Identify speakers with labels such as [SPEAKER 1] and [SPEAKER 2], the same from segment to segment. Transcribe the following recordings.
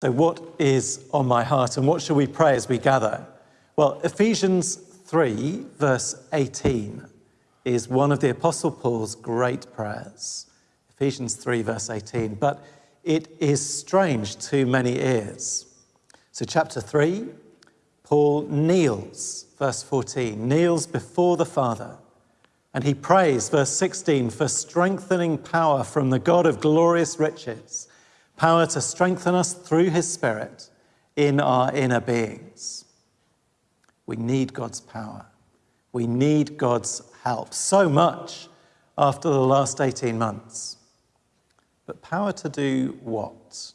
[SPEAKER 1] So, what is on my heart and what shall we pray as we gather? Well, Ephesians 3, verse 18, is one of the Apostle Paul's great prayers. Ephesians 3, verse 18. But it is strange to many ears. So, chapter 3, Paul kneels, verse 14, kneels before the Father. And he prays, verse 16, for strengthening power from the God of glorious riches power to strengthen us through his Spirit in our inner beings. We need God's power. We need God's help so much after the last 18 months. But power to do what?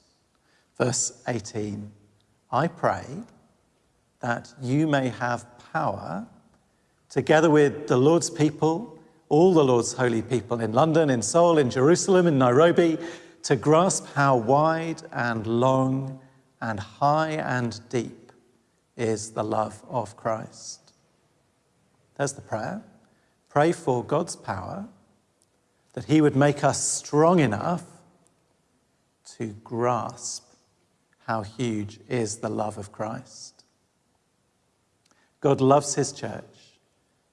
[SPEAKER 1] Verse 18 I pray that you may have power together with the Lord's people, all the Lord's holy people in London, in Seoul, in Jerusalem, in Nairobi, to grasp how wide and long and high and deep is the love of Christ. There's the prayer. Pray for God's power that He would make us strong enough to grasp how huge is the love of Christ. God loves His church,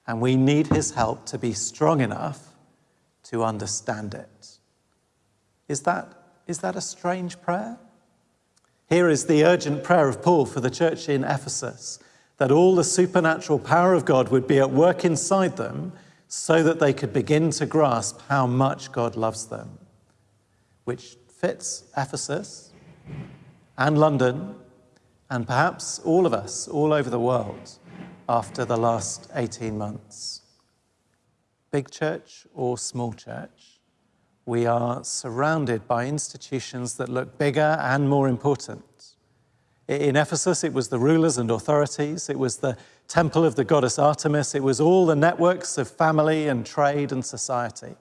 [SPEAKER 1] and we need His help to be strong enough to understand it. Is that, is that a strange prayer? Here is the urgent prayer of Paul for the church in Ephesus that all the supernatural power of God would be at work inside them so that they could begin to grasp how much God loves them, which fits Ephesus and London and perhaps all of us all over the world after the last 18 months. Big church or small church? We are surrounded by institutions that look bigger and more important. In Ephesus, it was the rulers and authorities, it was the temple of the goddess Artemis, it was all the networks of family and trade and society.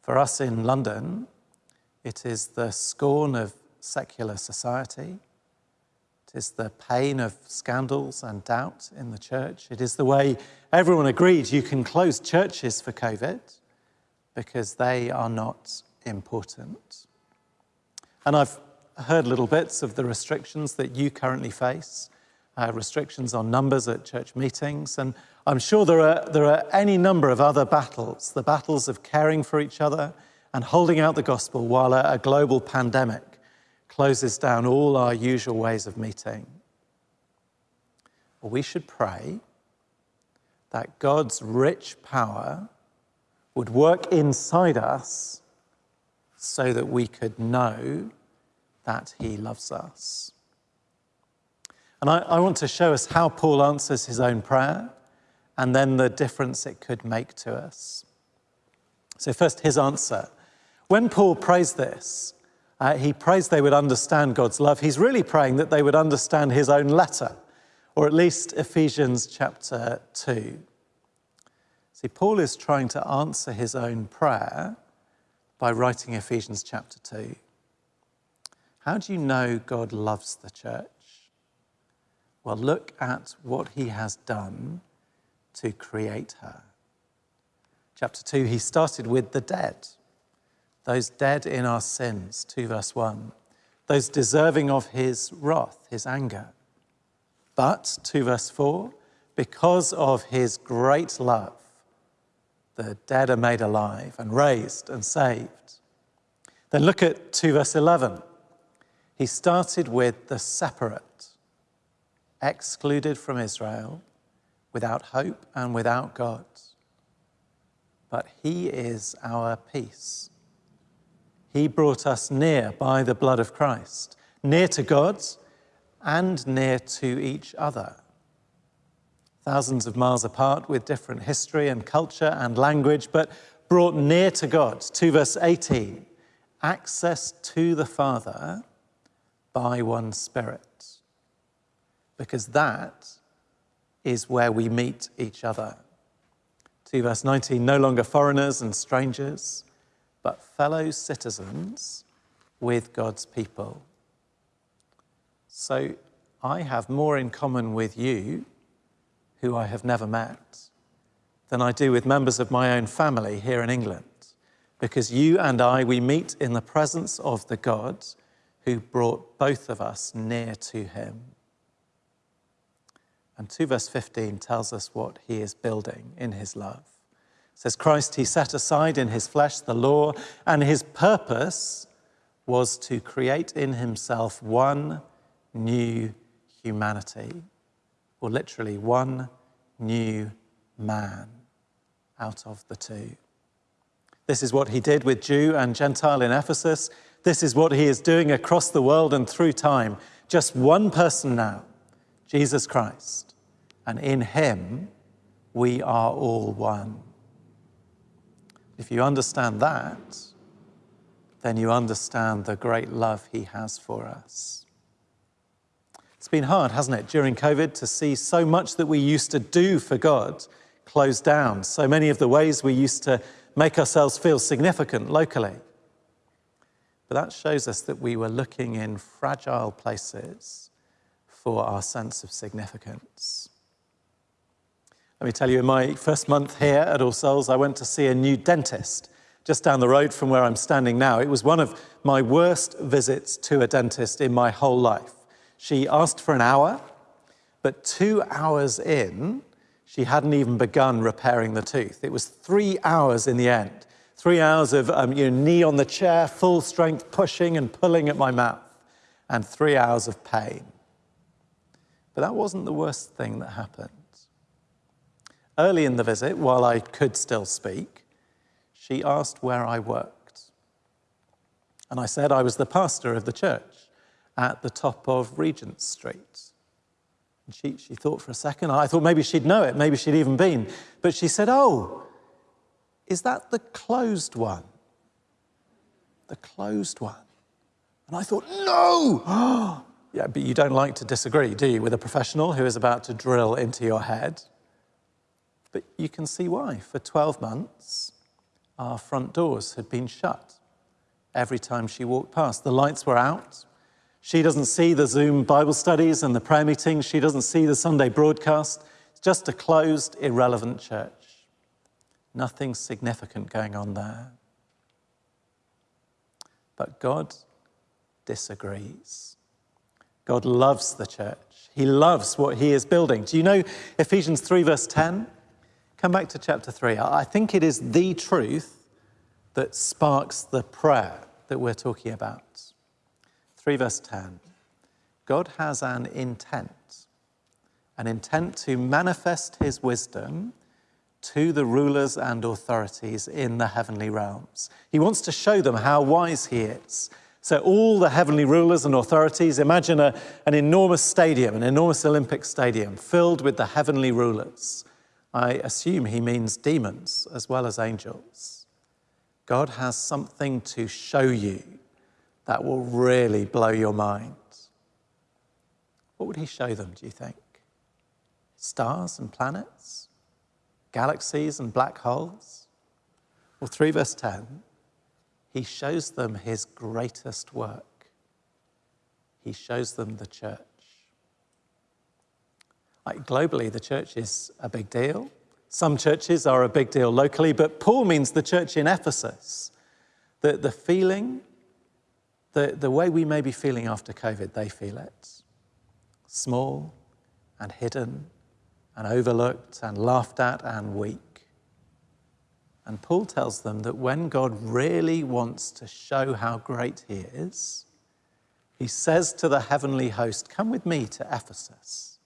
[SPEAKER 1] For us in London, it is the scorn of secular society. It is the pain of scandals and doubt in the church. It is the way everyone agreed you can close churches for COVID because they are not important. And I've heard little bits of the restrictions that you currently face, uh, restrictions on numbers at church meetings, and I'm sure there are, there are any number of other battles, the battles of caring for each other and holding out the gospel while a, a global pandemic closes down all our usual ways of meeting. Well, we should pray that God's rich power would work inside us so that we could know that he loves us. And I, I, want to show us how Paul answers his own prayer and then the difference it could make to us. So, first, his answer. When Paul prays this, uh, he prays they would understand God's love. He's really praying that they would understand his own letter, or at least Ephesians chapter 2. See, Paul is trying to answer his own prayer by writing Ephesians chapter 2. How do you know God loves the church? Well, look at what he has done to create her. Chapter 2, he started with the dead, those dead in our sins, 2 verse 1, those deserving of his wrath, his anger. But, 2 verse 4, because of his great love, the dead are made alive and raised and saved. Then look at 2 verse 11. He started with the separate, excluded from Israel, without hope and without God. But He is our peace. He brought us near by the blood of Christ, near to God and near to each other thousands of miles apart with different history and culture and language, but brought near to God. 2 verse 18 access to the Father by one Spirit. Because that is where we meet each other. 2 verse 19 no longer foreigners and strangers, but fellow citizens with God's people. So I have more in common with you who I have never met than I do with members of my own family here in England. Because you and I, we meet in the presence of the God who brought both of us near to him. And 2 verse 15 tells us what he is building in his love. It says, Christ he set aside in his flesh the law, and his purpose was to create in himself one new humanity, or literally one new man out of the two. This is what he did with Jew and Gentile in Ephesus. This is what he is doing across the world and through time. Just one person now, Jesus Christ. And in him, we are all one. If you understand that, then you understand the great love he has for us. It's been hard, hasn't it, during COVID to see so much that we used to do for God closed down, so many of the ways we used to make ourselves feel significant locally. But that shows us that we were looking in fragile places for our sense of significance. Let me tell you, in my first month here at All Souls, I went to see a new dentist just down the road from where I'm standing now. It was one of my worst visits to a dentist in my whole life. She asked for an hour, but two hours in, she hadn't even begun repairing the tooth. It was three hours in the end. Three hours of um, you know, knee on the chair, full strength, pushing and pulling at my mouth, and three hours of pain. But that wasn't the worst thing that happened. Early in the visit, while I could still speak, she asked where I worked. And I said I was the pastor of the church at the top of Regent Street. And she, she thought for a second. I thought maybe she'd know it, maybe she'd even been. But she said, Oh, is that the closed one? The closed one. And I thought, No! yeah, but you don't like to disagree, do you, with a professional who is about to drill into your head? But you can see why. For 12 months, our front doors had been shut every time she walked past. The lights were out, she doesn't see the Zoom Bible studies and the prayer meetings. She doesn't see the Sunday broadcast. It's just a closed, irrelevant church. Nothing significant going on there. But God disagrees. God loves the church. He loves what he is building. Do you know Ephesians 3, verse 10? Come back to chapter 3. I think it is the truth that sparks the prayer that we're talking about. 3 verse 10. God has an intent, an intent to manifest his wisdom to the rulers and authorities in the heavenly realms. He wants to show them how wise he is. So, all the heavenly rulers and authorities, imagine a, an enormous stadium, an enormous Olympic stadium filled with the heavenly rulers. I assume he means demons as well as angels. God has something to show you that will really blow your mind. What would he show them, do you think? Stars and planets? Galaxies and black holes? Well, 3 verse 10, he shows them his greatest work. He shows them the church. Like globally, the church is a big deal. Some churches are a big deal locally, but Paul means the church in Ephesus. The, the feeling the, the way we may be feeling after COVID, they feel it. Small and hidden and overlooked and laughed at and weak. And Paul tells them that when God really wants to show how great he is, he says to the heavenly host, Come with me to Ephesus.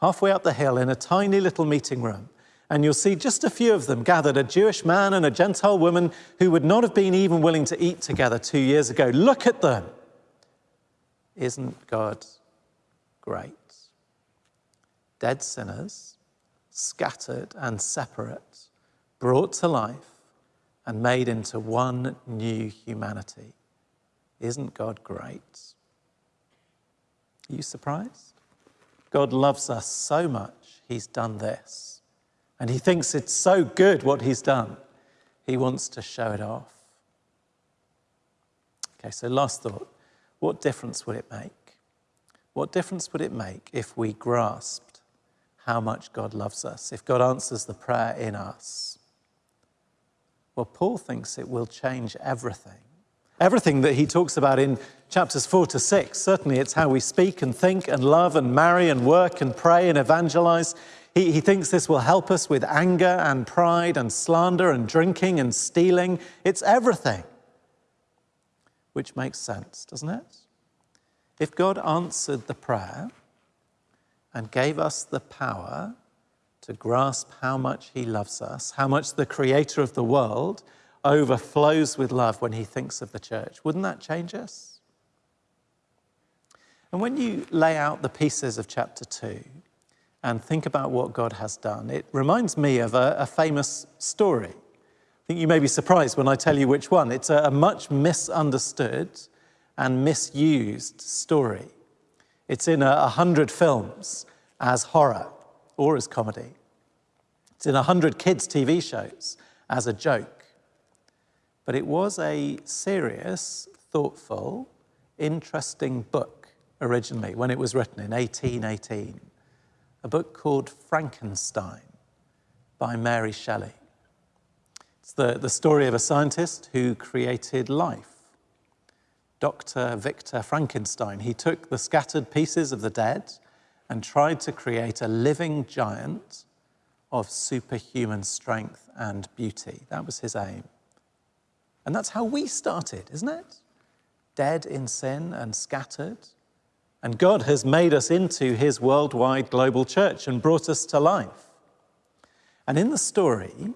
[SPEAKER 1] Halfway up the hill in a tiny little meeting room, and you'll see just a few of them gathered a Jewish man and a Gentile woman who would not have been even willing to eat together two years ago. Look at them. Isn't God great? Dead sinners, scattered and separate, brought to life and made into one new humanity. Isn't God great? Are you surprised? God loves us so much, He's done this. And he thinks it's so good what he's done, he wants to show it off. Okay, so last thought what difference would it make? What difference would it make if we grasped how much God loves us, if God answers the prayer in us? Well, Paul thinks it will change everything. Everything that he talks about in chapters four to six, certainly it's how we speak and think and love and marry and work and pray and evangelize. He, he thinks this will help us with anger and pride and slander and drinking and stealing. It's everything. Which makes sense, doesn't it? If God answered the prayer and gave us the power to grasp how much He loves us, how much the Creator of the world overflows with love when He thinks of the church, wouldn't that change us? And when you lay out the pieces of chapter 2 and think about what God has done, it reminds me of a, a famous story. I think you may be surprised when I tell you which one. It's a, a much misunderstood and misused story. It's in a, a hundred films as horror or as comedy. It's in a hundred kids' TV shows as a joke. But it was a serious, thoughtful, interesting book originally when it was written in 1818, a book called Frankenstein by Mary Shelley. It's the, the story of a scientist who created life Dr. Victor Frankenstein. He took the scattered pieces of the dead and tried to create a living giant of superhuman strength and beauty. That was his aim. And that's how we started, isn't it? Dead in sin and scattered. And God has made us into his worldwide global church and brought us to life. And in the story,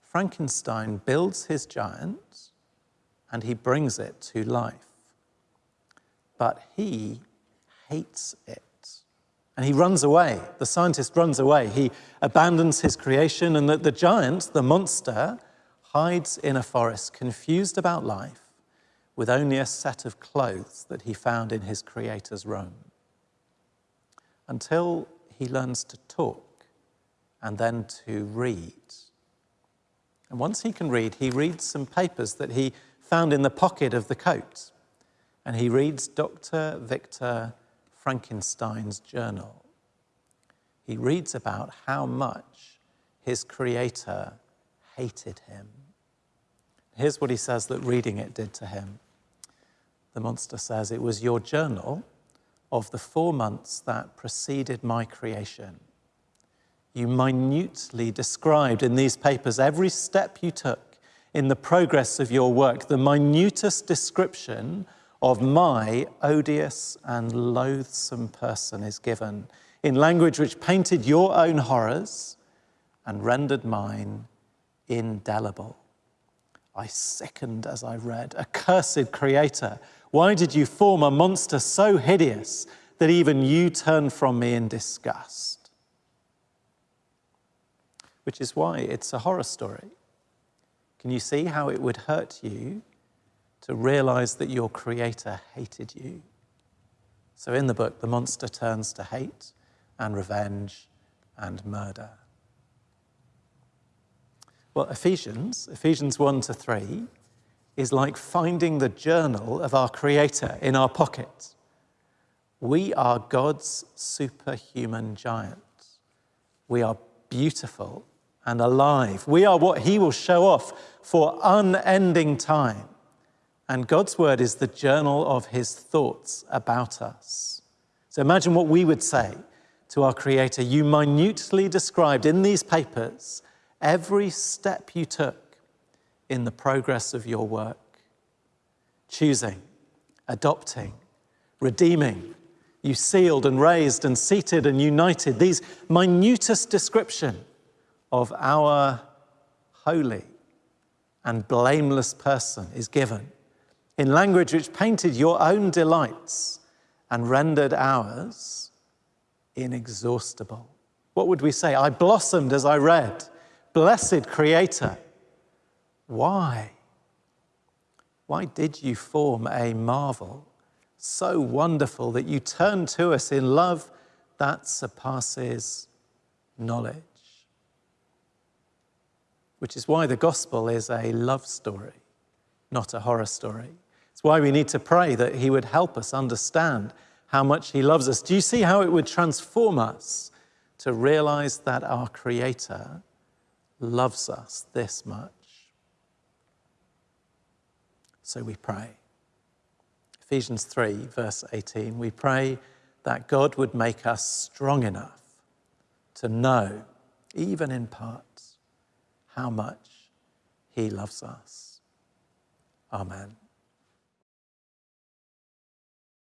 [SPEAKER 1] Frankenstein builds his giant and he brings it to life but he hates it. And he runs away. The scientist runs away. He abandons his creation, and the, the giant, the monster, hides in a forest, confused about life, with only a set of clothes that he found in his creator's room. Until he learns to talk and then to read. And once he can read, he reads some papers that he found in the pocket of the coat and he reads Dr. Victor Frankenstein's journal. He reads about how much his creator hated him. Here's what he says that reading it did to him. The monster says, It was your journal of the four months that preceded my creation. You minutely described in these papers every step you took in the progress of your work, the minutest description of my odious and loathsome person is given in language which painted your own horrors and rendered mine indelible. I sickened as I read, Accursed creator, why did you form a monster so hideous that even you turn from me in disgust? Which is why it's a horror story. Can you see how it would hurt you to realize that your creator hated you. So in the book, the monster turns to hate and revenge and murder. Well, Ephesians, Ephesians 1 to 3, is like finding the journal of our Creator in our pocket. We are God's superhuman giants. We are beautiful and alive. We are what He will show off for unending time. And God's word is the journal of his thoughts about us. So imagine what we would say to our Creator. You minutely described in these papers every step you took in the progress of your work choosing, adopting, redeeming. You sealed and raised and seated and united. These minutest description of our holy and blameless person is given in language which painted your own delights and rendered ours inexhaustible. What would we say? I blossomed as I read. Blessed Creator. Why? Why did you form a marvel so wonderful that you turn to us in love that surpasses knowledge? Which is why the gospel is a love story, not a horror story. It's why we need to pray that He would help us understand how much He loves us. Do you see how it would transform us to realize that our Creator loves us this much? So we pray. Ephesians 3, verse 18, we pray that God would make us strong enough to know, even in part, how much He loves us. Amen.